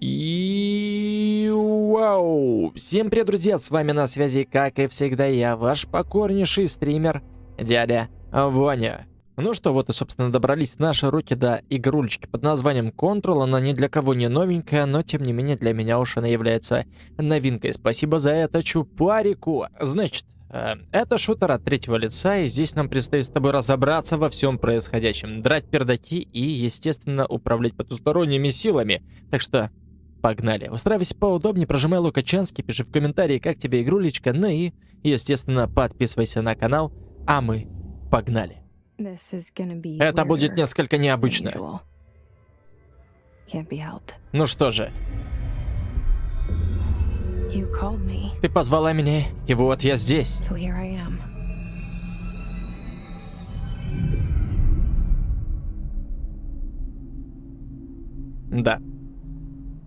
И вау! Всем привет, друзья! С вами на связи, как и всегда, я, ваш покорнейший стример, дядя Ваня. Ну что, вот и, собственно, добрались наши руки до игрулечки под названием Control. Она ни для кого не новенькая, но, тем не менее, для меня уж она является новинкой. Спасибо за это, чупарику! Значит, э, это шутер от третьего лица, и здесь нам предстоит с тобой разобраться во всем происходящем, драть пердаки и, естественно, управлять потусторонними силами. Так что Погнали. Устраивайся поудобнее, прожимай лукачанский, пиши в комментарии, как тебе игрулечка, ну и, естественно, подписывайся на канал, а мы погнали. Это будет несколько необычно. Ну что же. Ты позвала меня, и вот я здесь. Да.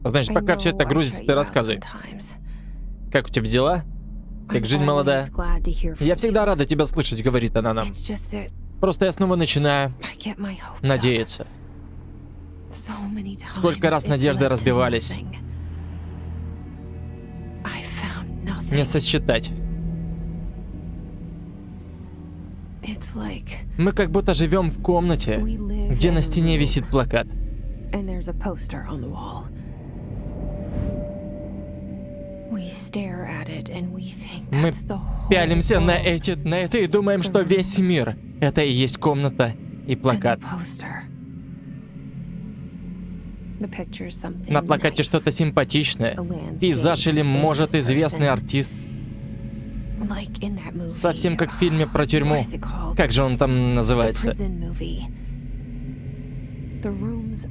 Значит, пока все это грузится, ты рассказывай. Как у тебя дела? Как жизнь молодая? Я всегда рада тебя слышать, говорит она нам. Просто я снова начинаю надеяться. Сколько раз надежды разбивались. Не сосчитать. Мы как будто живем в комнате, где на стене висит плакат. Мы пялимся на, эти, на это и думаем, что весь мир — это и есть комната и плакат. На плакате что-то симпатичное. Пейзаж или, может, известный артист. Совсем как в фильме про тюрьму. Как же он там называется?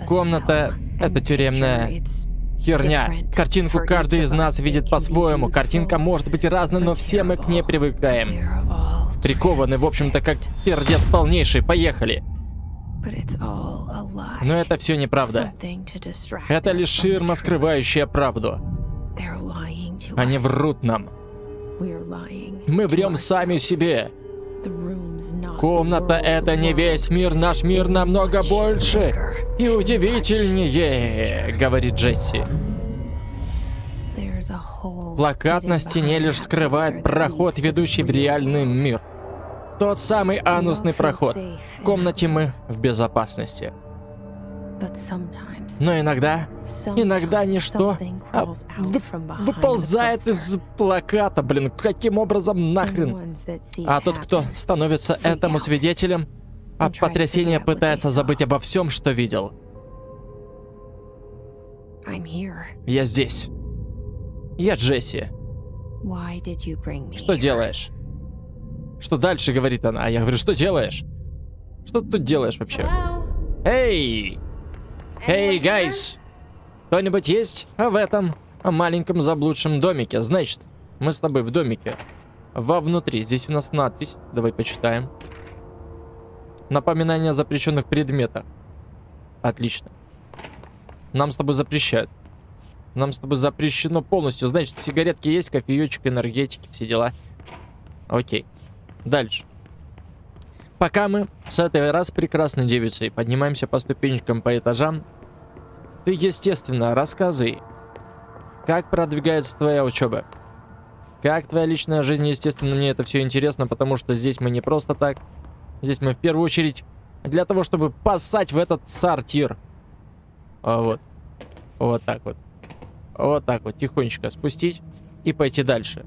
Комната — это тюремная херня. Картинку каждый из нас видит по-своему. Картинка может быть разной, но все мы к ней привыкаем. Прикованы, в общем-то, как пердец полнейший. Поехали. Но это все неправда. Это лишь ширма, скрывающая правду. Они врут нам. Мы врем сами себе. Комната — это не весь мир, наш мир намного больше и удивительнее, говорит Джесси. Плакат на стене лишь скрывает проход, ведущий в реальный мир. Тот самый анусный проход. В комнате мы в безопасности. Но иногда, иногда ничто а, вы, выползает из плаката, блин, каким образом нахрен? А тот, кто становится этому свидетелем, от потрясения пытается забыть обо всем, что видел. Я здесь. Я Джесси. Что делаешь? Что дальше, говорит она. А я говорю, что делаешь? Что ты тут делаешь вообще? Эй! Эй, гайс! Кто-нибудь есть в этом маленьком заблудшем домике? Значит, мы с тобой в домике. Вовнутри. Здесь у нас надпись. Давай почитаем. Напоминание о запрещенных предметах. Отлично. Нам с тобой запрещают. Нам с тобой запрещено полностью. Значит, сигаретки есть, кофеечек, энергетики, все дела. Окей. Дальше. Пока мы с этой раз прекрасной девицей поднимаемся по ступенечкам по этажам, ты, естественно, рассказывай, как продвигается твоя учеба. Как твоя личная жизнь, естественно, мне это все интересно, потому что здесь мы не просто так. Здесь мы в первую очередь для того, чтобы поссать в этот сортир. А вот. Вот так вот. Вот так вот, тихонечко спустить и пойти дальше.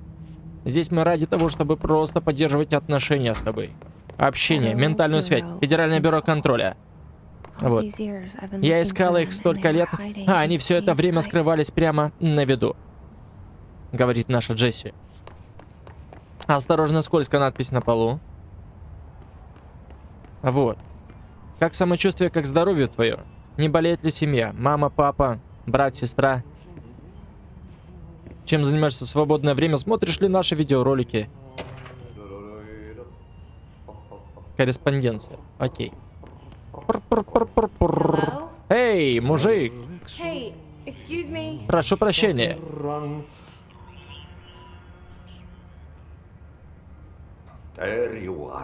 Здесь мы ради того, чтобы просто поддерживать отношения с тобой. Общение, ментальную связь, Федеральное бюро контроля. Вот. Я искала их столько лет, а они все это время скрывались прямо на виду. Говорит наша Джесси. Осторожно, скользко надпись на полу. Вот. Как самочувствие, как здоровье твое? Не болеет ли семья? Мама, папа, брат, сестра? Чем занимаешься в свободное время? Смотришь ли наши видеоролики? Корреспонденция. Окей. Эй, мужик! Прошу прощения.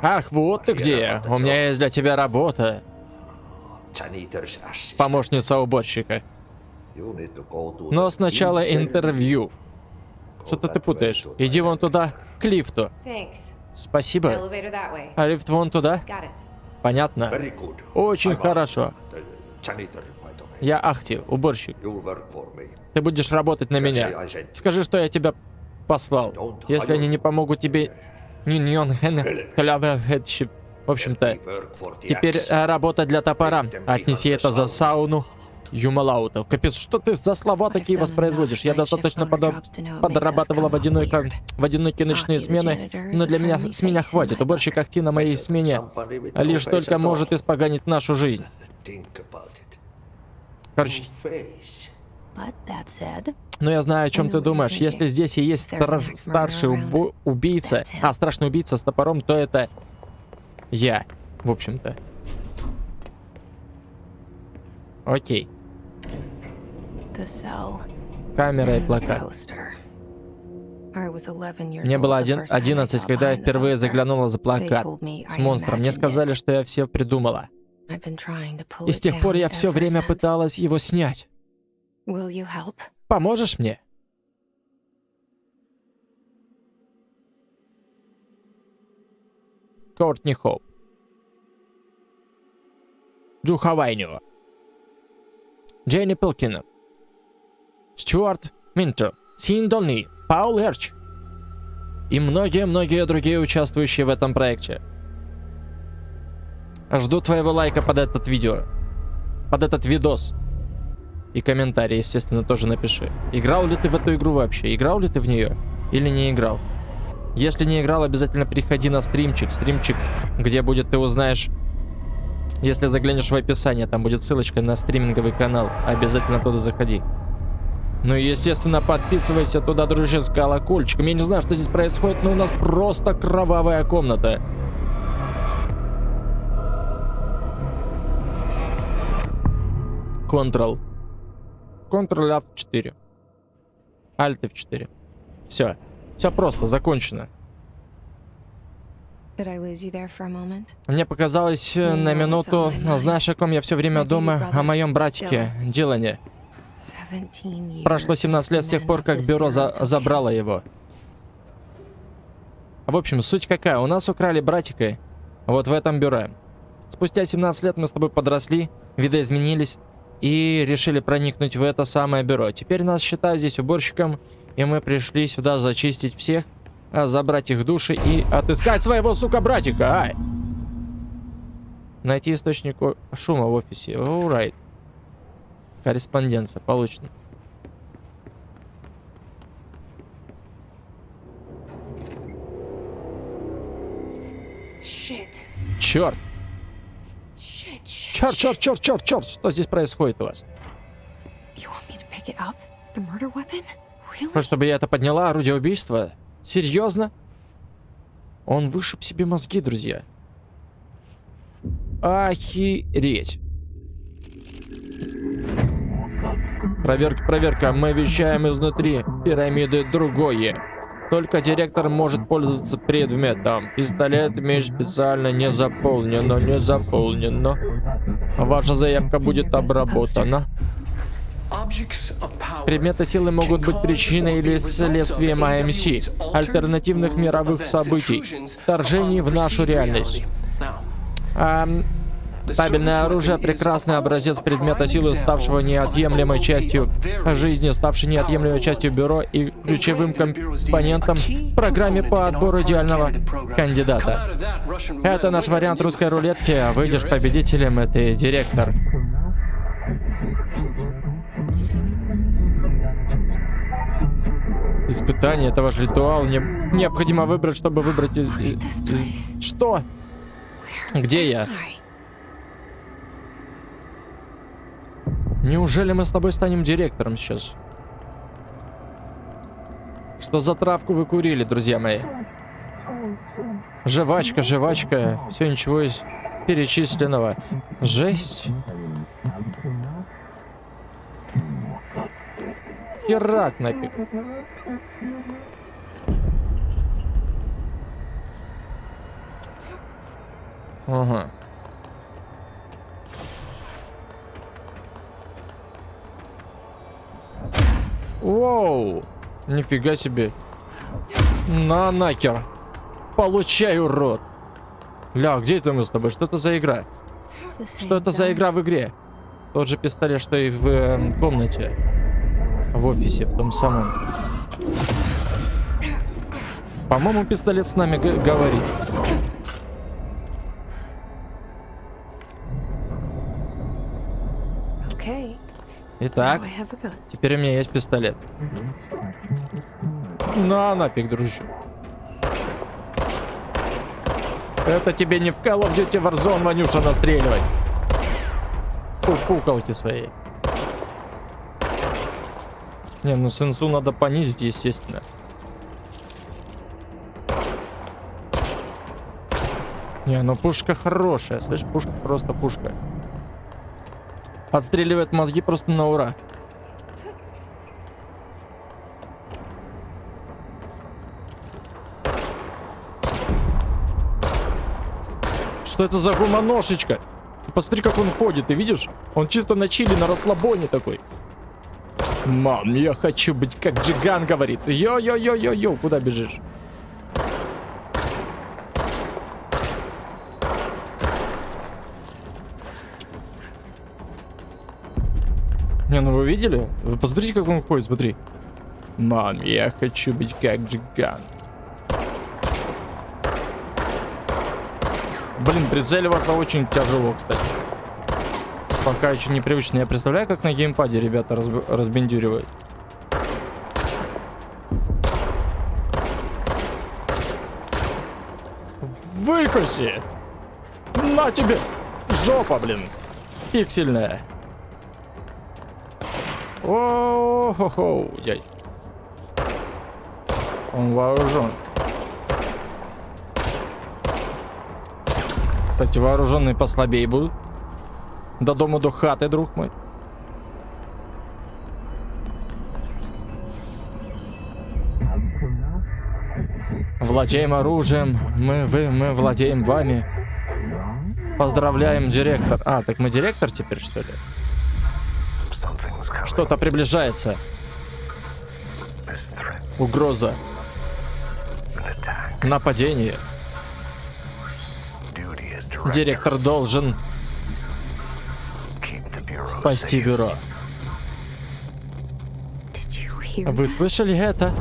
Ах, вот ты где. У меня есть для тебя работа. Помощница уборщика. Но сначала интервью. Что-то ты путаешь. Иди вон туда, к лифту. Спасибо. А лифт вон туда? Понятно. Очень хорошо. Я Ахти, уборщик. Ты будешь работать на меня. Скажи, что я тебя послал. Если они не помогут тебе... Хэтшип. В общем-то, теперь э, работа для топора. Отнеси это за сауну. Юмалаута. Капец, что ты за слова такие воспроизводишь? Я достаточно подо- подрабатывала в одинокой, в одинокие ночные смены, но для меня с меня хватит. Уборщик Ахти на моей смене лишь только может испоганить нашу жизнь. Короче, но я знаю, о чем ты думаешь. Если здесь и есть стар- старший убо- убийца, а страшный убийца с топором, то это я, в общем-то. Окей. Камера и плакат. poster. I was 11 years Мне было the один- first time I 11, saw когда я впервые заглянула за плакат с монстром. Мне сказали, что я все придумала. И с тех пор я все время пыталась его снять. Will you help? Поможешь мне? Кортни Хоуп. Джу Хавайнио. Дженни Пилкина. Стюарт Минтер. Син Долни. Паул Эрч. И многие-многие другие участвующие в этом проекте. Жду твоего лайка под этот видео. Под этот видос. И комментарий, естественно, тоже напиши. Играл ли ты в эту игру вообще? Играл ли ты в нее? Или не играл? Если не играл, обязательно приходи на стримчик. Стримчик, где будет, ты узнаешь... Если заглянешь в описание, там будет ссылочка на стриминговый канал. Обязательно туда заходи. Ну и, естественно, подписывайся туда, дружище, с колокольчиком. Я не знаю, что здесь происходит, но у нас просто кровавая комната. Ctrl. Ctrl F4. Alt F4. Все. Все просто, закончено. Moment? Мне показалось э, на минуту, знаешь, о ком я все время думаю? О моем братике, Дилане. 17 years Прошло 17 лет с тех пор, как бюро за- забрало его. В общем, суть какая? У нас украли братика вот в этом бюро. Спустя 17 лет мы с тобой подросли, видоизменились и решили проникнуть в это самое бюро. Теперь нас считают здесь уборщиком, и мы пришли сюда зачистить всех, а, забрать их души и отыскать своего, сука, братика. Ай! Найти источник шума в офисе. Alright. Корреспонденция получена. Shit. Черт! Черт, черт, черт, черт, черт! Что здесь происходит у вас? Хочешь, чтобы я это подняла, орудие убийства? Серьезно? Он вышиб себе мозги, друзья. Охереть. Проверка, проверка. Мы вещаем изнутри пирамиды другое. Только директор может пользоваться предметом. Пистолет, меч специально не заполнено, не заполнено. Ваша заявка будет обработана. Предметы силы могут быть причиной или следствием АМС, альтернативных мировых событий, вторжений в нашу реальность. Табельное оружие – прекрасный образец предмета силы, ставшего неотъемлемой частью жизни, ставший неотъемлемой частью бюро и ключевым компонентом в программе по отбору идеального кандидата. Это наш вариант русской рулетки, выйдешь победителем, это директор. Испытание, это ваш ритуал. Не- необходимо выбрать, чтобы выбрать... из- из-. Что? Где я? Неужели мы с тобой станем директором сейчас? Что за травку вы курили, друзья мои? Жвачка, жвачка. Все ничего из перечисленного. Жесть. Херак нафиг. Ага. Нифига себе. На накер. Получай, урод. Ля, где это мы с тобой? Что это за игра? Что это за игра в игре? Тот же пистолет, что и в э, комнате. В офисе, в том самом. По-моему, пистолет с нами говорит. Okay. Итак, теперь у меня есть пистолет. На нафиг, дружище. Это тебе не в Call of Duty Warzone, Ванюша, настреливать. Пу- Пукалки своей. Не, ну сенсу надо понизить, естественно. Не, ну пушка хорошая, слышь, пушка просто пушка. Отстреливает мозги просто на ура. Что это за гуманошечка? Посмотри, как он ходит, ты видишь? Он чисто на чили, на расслабоне такой. Мам, я хочу быть как Джиган говорит. Йо-йо-йо-йо-йо, куда бежишь? Не, ну вы видели? Вы посмотрите, как он ходит, смотри. Мам, я хочу быть как Джиган. Блин, прицеливаться очень тяжело, кстати. Пока еще непривычно. Я представляю, как на геймпаде ребята разб- разбендюривают. Выкуси! На тебе! Жопа, блин! Пиксельная. О-хо-хо, яй. Он вооружен. Кстати, вооруженные послабее будут. До дома, до хаты, друг мой. Владеем оружием. Мы, вы, мы владеем вами. Поздравляем, директор. А, так мы директор теперь, что ли? Что-то приближается. Угроза. Нападение. Директор должен спасти бюро. Вы слышали это?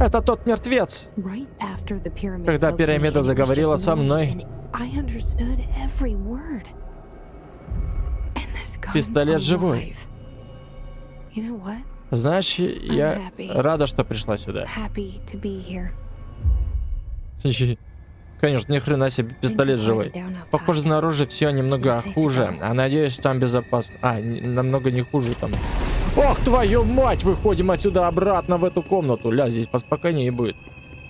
Это тот мертвец. Когда пирамида заговорила со мной. Пистолет живой. Знаешь, я рада, что пришла сюда. Конечно, ни хрена себе пистолет живой. Похоже, снаружи все немного хуже. А надеюсь, там безопасно. А, намного не хуже там. Ох, твою мать! Выходим отсюда обратно в эту комнату. Ля, здесь поспокойнее будет.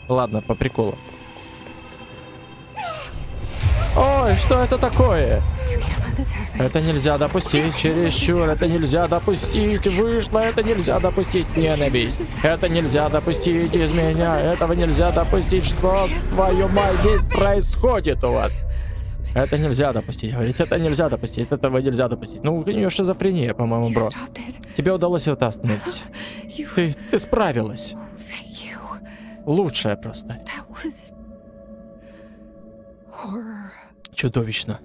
Ладно, по приколу. Ой, что это такое? Это нельзя допустить, чересчур, это нельзя допустить, вышло, это нельзя допустить, ненависть. Это нельзя допустить из меня, этого нельзя допустить, что, твою мать, здесь происходит у вас? Это нельзя допустить, говорит, это нельзя допустить, этого нельзя допустить. Ну, у нее шизофрения, по-моему, бро. Тебе удалось это остановить. Ты, ты справилась. Лучшая просто. That Чудовищно.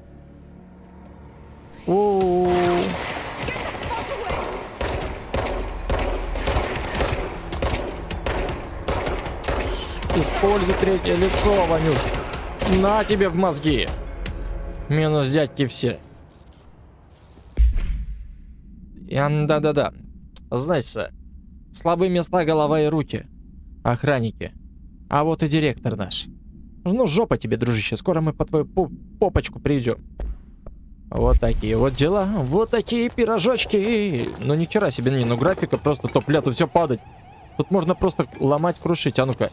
Используй третье лицо, Ванюш. На тебе в мозги. Минус дядьки все. Да-да-да. Знаете, слабые места голова и руки. Охранники. А вот и директор наш. Ну, жопа тебе, дружище. Скоро мы по твою попочку придем. Вот такие вот дела. Вот такие пирожочки. Ну, ни хера себе, не, ну графика просто топ-ля, тут все падать. Тут можно просто ломать, крушить. А ну-ка.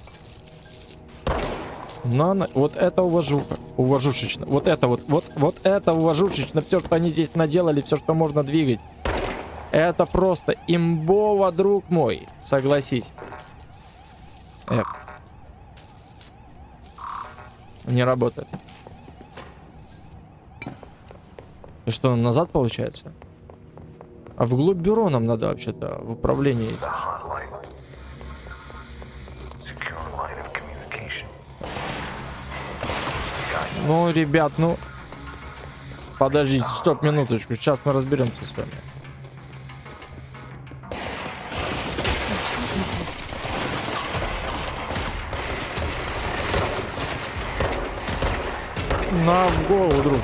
На, на, вот это уважуха. Уважушечно. Вот это вот, вот, вот это уважушечно. Все, что они здесь наделали, все, что можно двигать. Это просто имбово, друг мой. Согласись. Эк. Не работает. И что, назад получается? А вглубь бюро нам надо вообще-то в управлении. Ну, ребят, ну... Подождите, стоп, минуточку. Сейчас мы разберемся с вами. На в голову, друг.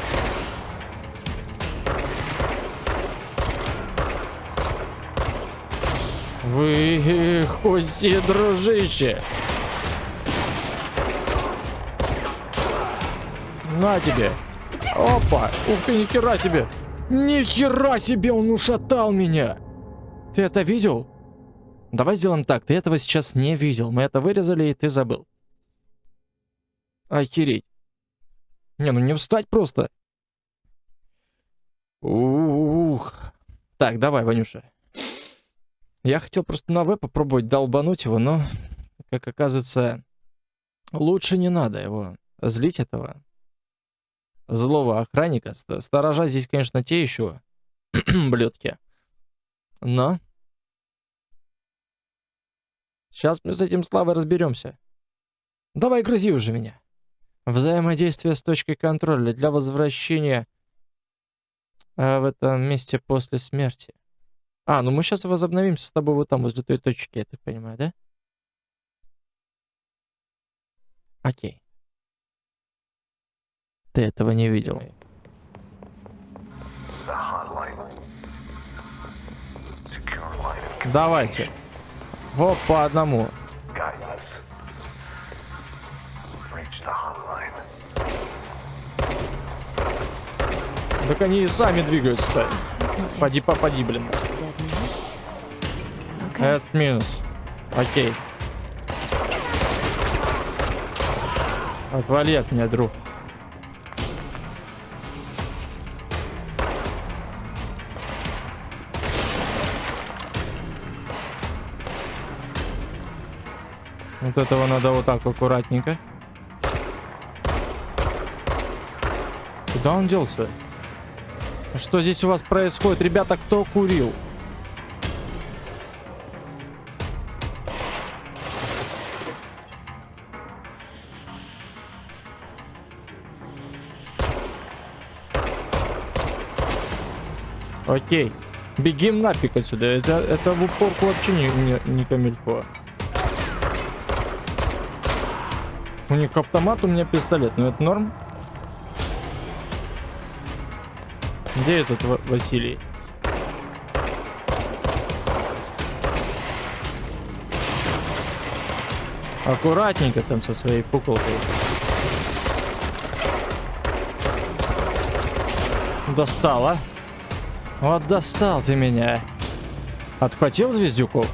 Вы кости, дружище. На тебе. Опа. Ух ты, ни хера себе. Ни хера себе, он ушатал меня. Ты это видел? Давай сделаем так. Ты этого сейчас не видел. Мы это вырезали, и ты забыл. Охереть. Не, ну не встать просто. Ух. Так, давай, Ванюша. Я хотел просто на В попробовать долбануть его, но, как оказывается, лучше не надо его злить этого злого охранника. Ст- Сторожа здесь, конечно, те еще блюдки. Но сейчас мы с этим Славой разберемся. Давай грузи уже меня. Взаимодействие с точкой контроля для возвращения э, в этом месте после смерти. А, ну мы сейчас возобновимся с тобой вот там, возле той точки, я так понимаю, да? Окей. Ты этого не видел. Давайте. Вот по одному. Так они и сами двигаются-то. Поди, попади, блин. Это минус. Окей. Отвали от меня, друг. Вот этого надо вот так аккуратненько. Куда он делся? Что здесь у вас происходит? Ребята, кто курил? Окей. Бегим нафиг отсюда. Это, это в упорку вообще не, не, не камильфо. У них автомат, у меня пистолет. Ну это норм. Где этот Ва- Василий? Аккуратненько там со своей пуколкой. Достала. Вот достал ты меня. Отхватил звездюку?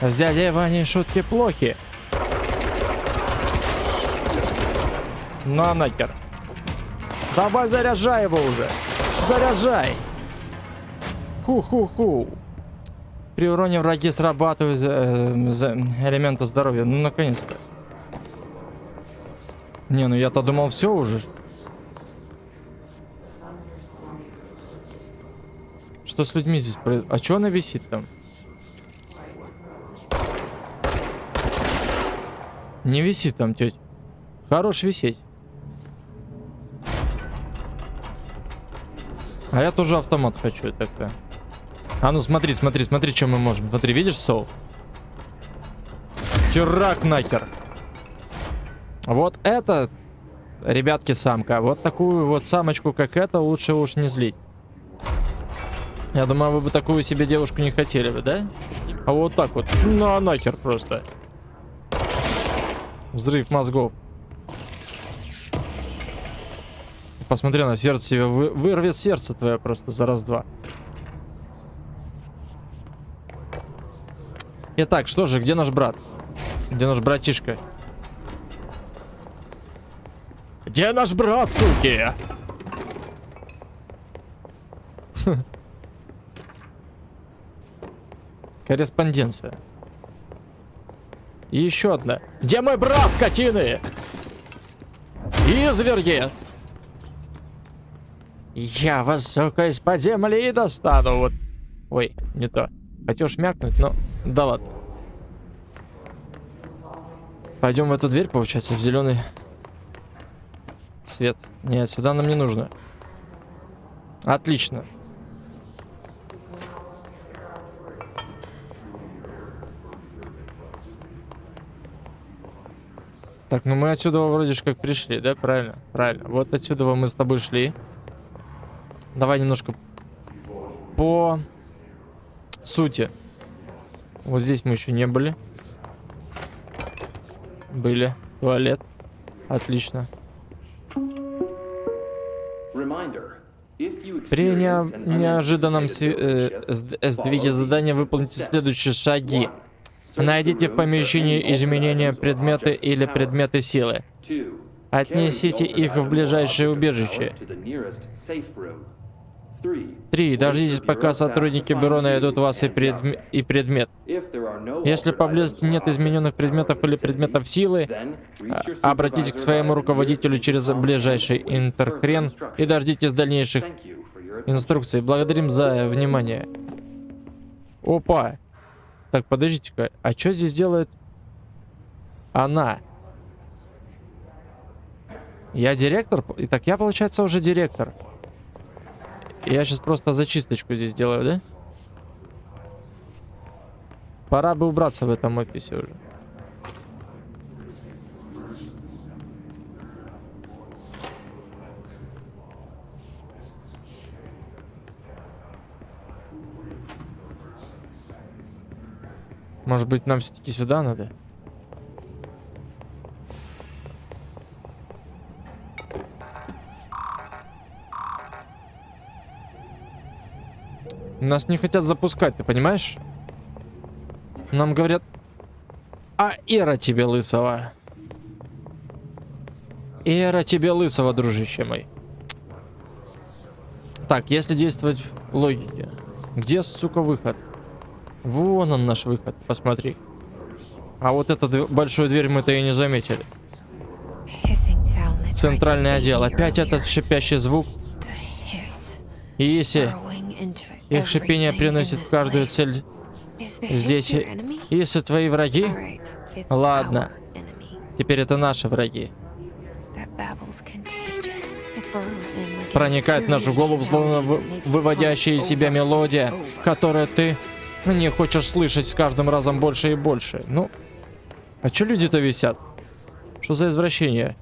С дядей Ваней шутки плохи. На нахер. Давай заряжай его уже. Заряжай. Ху-ху-ху. При уроне враги срабатывают э, за- элементы здоровья. Ну, наконец-то. Не, ну я-то думал, все уже. Что с людьми здесь происходит? А что она висит там? Не висит там, тетя. Хорош висеть. А я тоже автомат хочу, так-то. А ну смотри, смотри, смотри, что мы можем. Смотри, видишь, Соул? Херак нахер. Вот это, ребятки, самка. Вот такую вот самочку, как это, лучше уж не злить. Я думаю, вы бы такую себе девушку не хотели бы, да? А вот так вот. На нахер просто. Взрыв мозгов. Посмотри на сердце себе. Вы, вырвет сердце твое просто за раз-два. Итак, что же, где наш брат? Где наш братишка? Где наш брат, суки? Корреспонденция. И еще одна. Где мой брат, скотины? Изверги! Я вас, сука, из-под земли достану. Вот. Ой, не то. Хотел шмякнуть, но... Да ладно. Пойдем в эту дверь, получается, в зеленый свет. Нет, сюда нам не нужно. Отлично. Так, ну мы отсюда вроде же как пришли, да? Правильно, правильно. Вот отсюда мы с тобой шли. Давай немножко по сути. Вот здесь мы еще не были. Были. Туалет. Отлично. При неа- неожиданном э, сд- сдвиге задания выполните следующие шаги. Найдите в помещении изменения предметы или предметы силы. Отнесите их в ближайшее убежище. Три. Дождитесь, пока сотрудники бюро найдут вас и, предм- и предмет. Если поблизости нет измененных предметов или предметов силы, а- обратитесь к своему руководителю через ближайший интерхрен и дождитесь дальнейших инструкций. Благодарим за внимание. Опа. Так, подождите-ка. А что здесь делает она? Я директор? Итак, я, получается, уже директор. Я сейчас просто зачисточку здесь делаю, да? Пора бы убраться в этом офисе уже. Может быть, нам все-таки сюда надо? Нас не хотят запускать, ты понимаешь? Нам говорят... А эра тебе лысого. Эра тебе лысого, дружище мой. Так, если действовать в логике. Где, сука, выход? Вон он наш выход, посмотри. А вот эту большую дверь мы-то и не заметили. Центральный отдел. Опять этот шипящий звук. The их шипение приносит в каждую цель здесь... Если твои враги, Ладно. теперь это наши враги. Проникает в нашу голову, словно выводящая из себя мелодия, которую ты не хочешь слышать с каждым разом больше и больше. Ну, а чё люди-то висят? Что за извращение?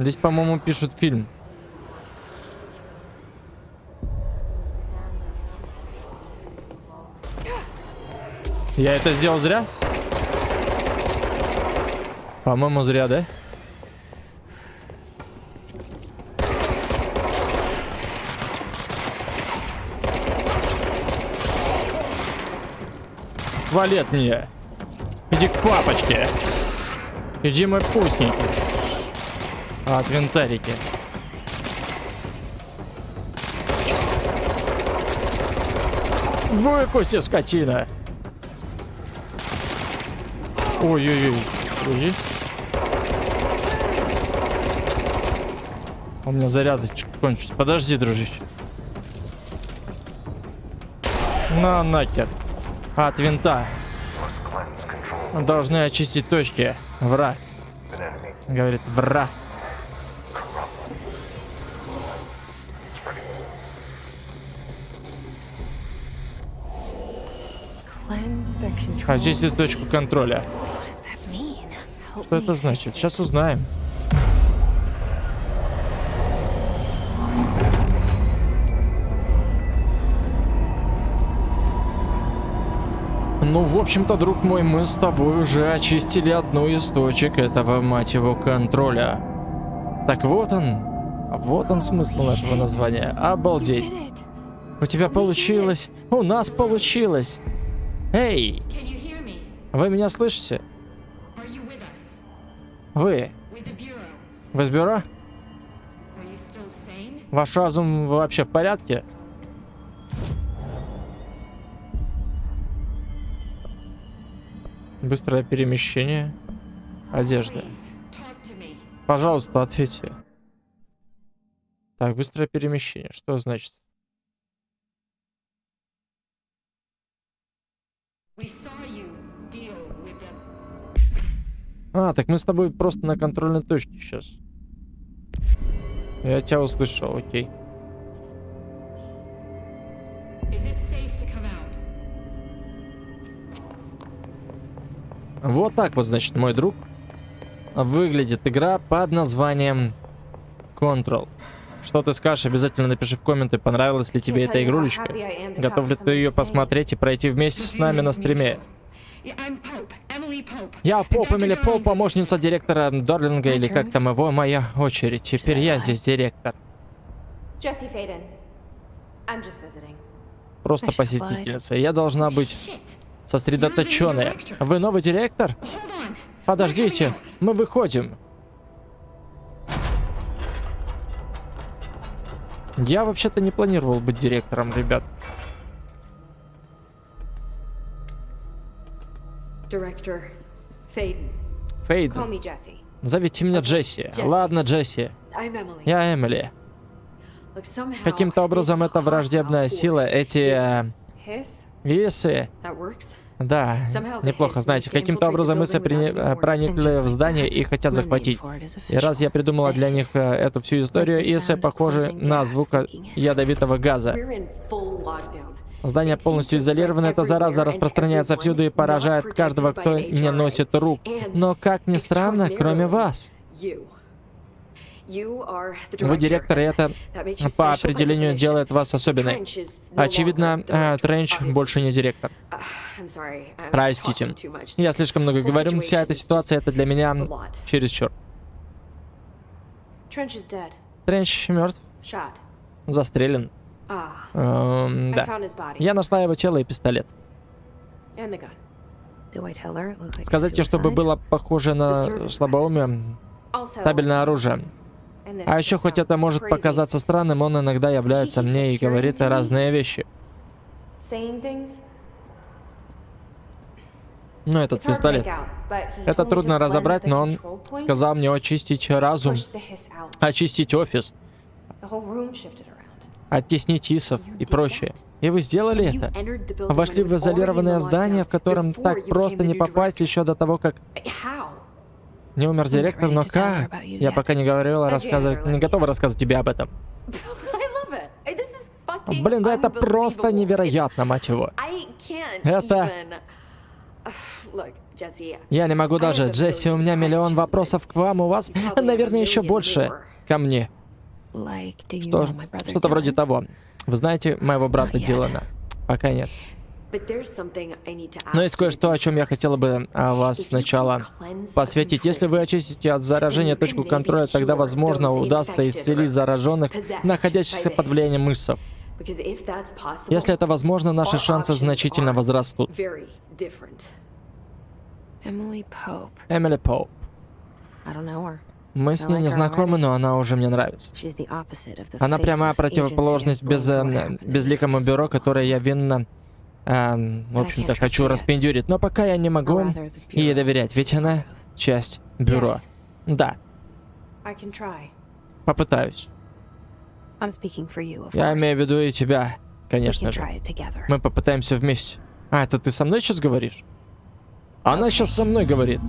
Здесь, по-моему, пишут фильм. Я это сделал зря? По-моему, зря, да? Вали от меня. Иди к папочке. Иди, мой вкусненький. От винтарики. Выкуси, скотина. Ой-ой-ой. Подожди. У меня зарядочка кончится. Подожди, дружище. На нахер. От винта. Cleanse control Должны очистить точки. Враг. Говорит, враг. Очистить точку контроля. Что это значит? Сейчас узнаем. Ну, в общем-то, друг мой, мы с тобой уже очистили одну из точек этого, мать его, контроля. Так вот он. Вот он смысл нашего названия. Обалдеть. У тебя получилось. У нас получилось. Эй, вы меня слышите? Вы. Вы с бюро? Ваш разум вообще в порядке? Быстрое перемещение. Одежда. Пожалуйста, ответьте. Так, быстрое перемещение. Что значит? We saw А, так мы с тобой просто на контрольной точке сейчас. Я тебя услышал, окей. Вот так вот, значит, мой друг. Выглядит игра под названием Control. Что ты скажешь, обязательно напиши в комменты, понравилась ли тебе эта игрулечка. Готов ли ты ее посмотреть и пройти вместе с нами на стриме? Я Поп. Эмили Поп, помощница директора Дорлинга, или как там его, моя очередь. Теперь я здесь директор. Просто посетительница. Я должна быть сосредоточенная. Вы новый директор? Подождите, мы выходим. Я вообще-то не планировал быть директором, ребят. Call Фейден, me Jesse. зовите меня Джесси. Джесси. Ладно, Джесси. I'm Emily. Я Эмили. Каким-то образом эта враждебная сила, эти... э, Висы... that works. Да, неплохо, знаете, каким-то образом мы warning. проникли в здание и хотят захватить. for it is И раз я придумала для них э, эту всю историю, Исы похожи на звук out. ядовитого газа. Здание полностью изолировано, эта зараза распространяется всюду и поражает каждого, кто не носит рук. Но, как ни странно, кроме вас. Вы директор, и это по определению делает вас особенной. Очевидно, э, Тренч больше не директор. Простите. Я слишком много говорю, вся эта ситуация это для меня чересчур. Тренч мертв, застрелен. Ah. Эм, I да. found his body. Я нашла его тело и пистолет. Сказать ей, чтобы было похоже на слабоумие, Also, табельное оружие. А еще хоть это может показаться странным, он иногда является мне и говорит разные вещи. Ну, этот пистолет. Это трудно разобрать, но он сказал мне очистить разум, очистить офис, оттеснить исов и прочее. И вы сделали это? Вошли в изолированное здание, в котором так просто не попасть еще до того, как не умер директор, но как? Я пока не говорила рассказывать, не готова рассказывать тебе об этом. Блин, да это просто невероятно, мать его. Это-. Я не могу даже. Джесси, у меня миллион вопросов к вам, у вас, наверное, еще больше ко мне. Что, что-то вроде того. Вы знаете моего брата. Дилана? Пока нет. Но есть кое-что, о чем я хотела бы а, вас сначала посвятить. Если вы очистите от заражения точку контроля, тогда, возможно, удастся исцелить зараженных, находящихся под влиянием possible, Если это возможно, наши шансы значительно возрастут. Эмили Поуп. Мы с ней не знакомы, но она уже мне нравится. Она прямая противоположность без, э, безликому бюро, которое я винно, эм, в общем-то, хочу распендюрить. Но пока я не могу ей доверять, ведь она часть бюро. Да, попытаюсь. Я имею в виду и тебя, конечно же. Мы попытаемся вместе. А, это ты со мной сейчас говоришь? Она сейчас со мной говорит.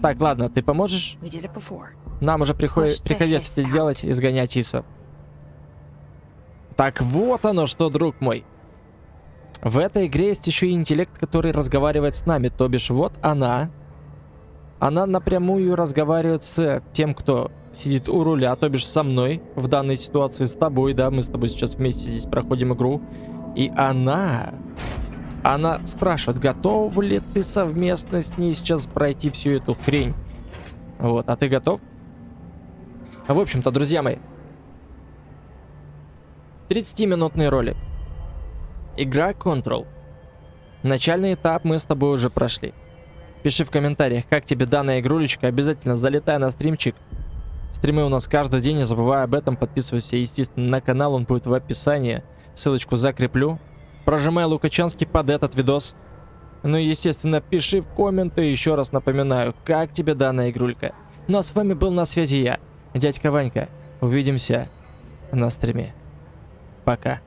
Так, ладно, ты поможешь? Нам уже приход- приходилось это делать, изгонять Иса. Так вот оно что, друг мой. В этой игре есть еще и интеллект, который разговаривает с нами. То бишь, вот она. Она напрямую разговаривает с тем, кто сидит у руля, то бишь со мной. В данной ситуации с тобой, да, мы с тобой сейчас вместе здесь проходим игру. И она... Она спрашивает, готов ли ты совместно с ней сейчас пройти всю эту хрень. Вот, а ты готов? В общем-то, друзья мои, 30-минутный ролик. Игра Control. Начальный этап мы с тобой уже прошли. Пиши в комментариях, как тебе данная игрулечка. Обязательно залетай на стримчик. Стримы у нас каждый день, не забывай об этом. Подписывайся, естественно, на канал, он будет в описании. Ссылочку закреплю. Прожимай Лукачанский под этот видос. Ну и, естественно, пиши в комменты, еще раз напоминаю, как тебе данная игрулька. Ну а с вами был на связи я, дядька Ванька. Увидимся на стриме. Пока.